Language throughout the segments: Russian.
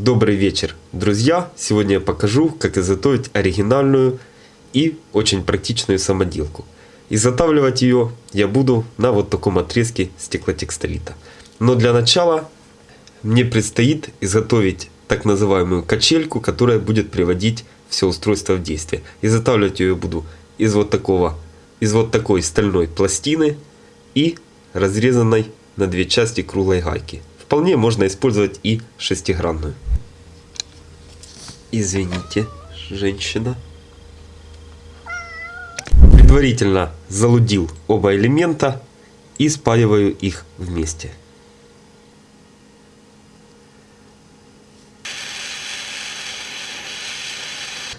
Добрый вечер, друзья! Сегодня я покажу, как изготовить оригинальную и очень практичную самоделку. Изготавливать ее я буду на вот таком отрезке стеклотекстолита. Но для начала мне предстоит изготовить так называемую качельку, которая будет приводить все устройство в действие. Изготавливать ее буду из вот такого, из вот такой стальной пластины и разрезанной на две части круглой гайки. Вполне можно использовать и шестигранную. Извините, женщина. Предварительно залудил оба элемента и спаиваю их вместе.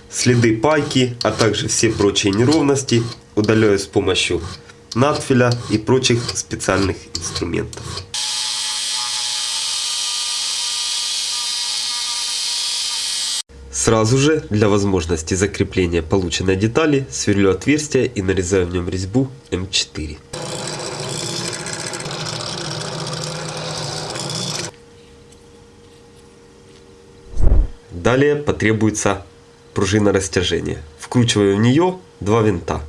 Следы пайки, а также все прочие неровности удаляю с помощью надфиля и прочих специальных инструментов. Сразу же, для возможности закрепления полученной детали, сверлю отверстие и нарезаю в нем резьбу М4. Далее потребуется пружина растяжения. Вкручиваю в нее два винта.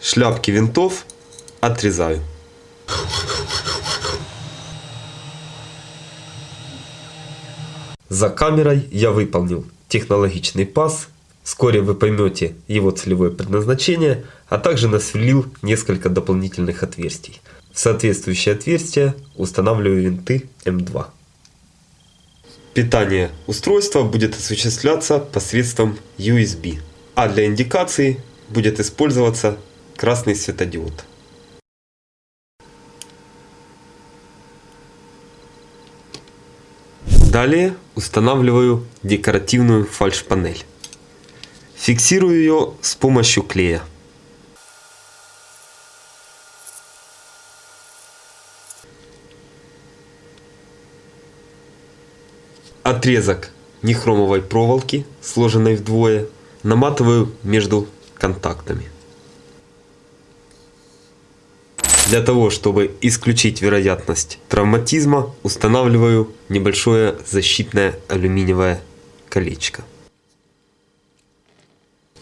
Шляпки винтов отрезаю. За камерой я выполнил технологичный паз. Вскоре вы поймете его целевое предназначение, а также насверлил несколько дополнительных отверстий. В соответствующие отверстия устанавливаю винты М2. Питание устройства будет осуществляться посредством USB, а для индикации будет использоваться красный светодиод. Далее устанавливаю декоративную фальш-панель. Фиксирую ее с помощью клея. Отрезок нехромовой проволоки, сложенной вдвое, наматываю между контактами. Для того, чтобы исключить вероятность травматизма, устанавливаю небольшое защитное алюминиевое колечко.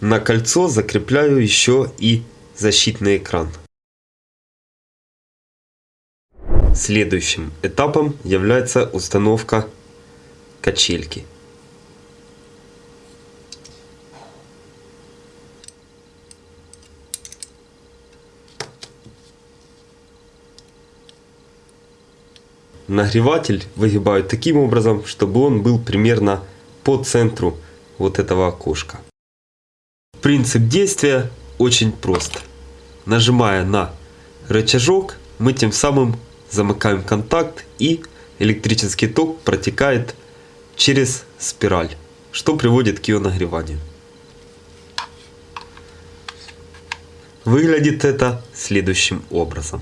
На кольцо закрепляю еще и защитный экран. Следующим этапом является установка качельки. Нагреватель выгибают таким образом, чтобы он был примерно по центру вот этого окошка. Принцип действия очень прост. Нажимая на рычажок, мы тем самым замыкаем контакт и электрический ток протекает через спираль, что приводит к ее нагреванию. Выглядит это следующим образом.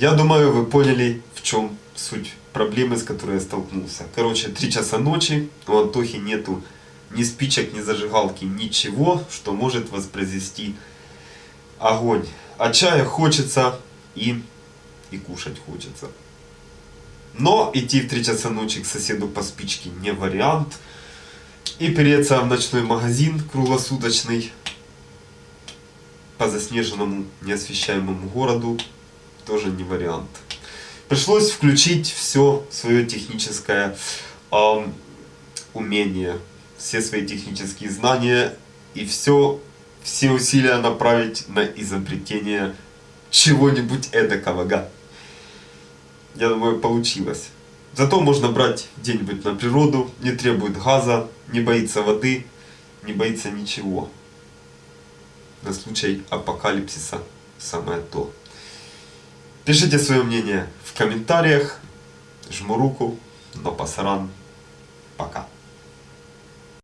Я думаю, вы поняли, в чем суть проблемы, с которой я столкнулся. Короче, 3 часа ночи, у Антохи нету ни спичек, ни зажигалки, ничего, что может воспроизвести огонь. А чая хочется и, и кушать хочется. Но идти в 3 часа ночи к соседу по спичке не вариант. И переться в ночной магазин круглосуточный по заснеженному неосвещаемому городу тоже не вариант. Пришлось включить все свое техническое э, умение, все свои технические знания и все, все усилия направить на изобретение чего-нибудь эдакого. Да? Я думаю, получилось. Зато можно брать где-нибудь на природу, не требует газа, не боится воды, не боится ничего. На случай апокалипсиса самое то. Пишите свое мнение в комментариях. Жму руку. Но пасаран. Пока.